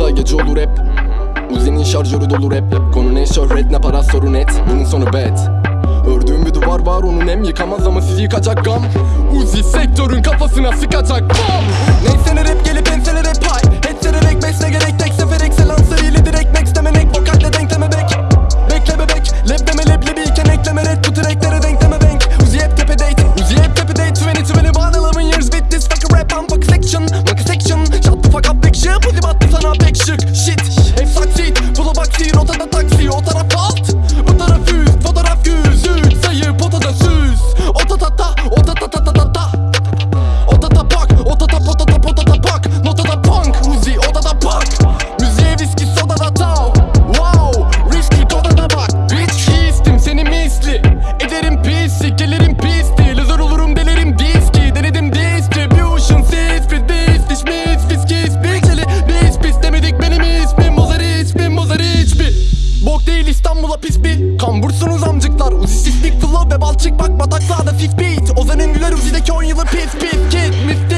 olursa gece olur hep. Uzi'nin şarjörü dolu rap. Konu ne? Şöhret ne para sorun et Bunun sonu bad. Ördüğüm bir duvar var onun hem yıkamaz ama sizi yıkacak gam. Uzi sektörün kafasına sıkacak bam Neyse ne rap ve balçık bak bataklarda fif beat Ozan'ın güler uzideki 10 yılı pif pif. Kit Mif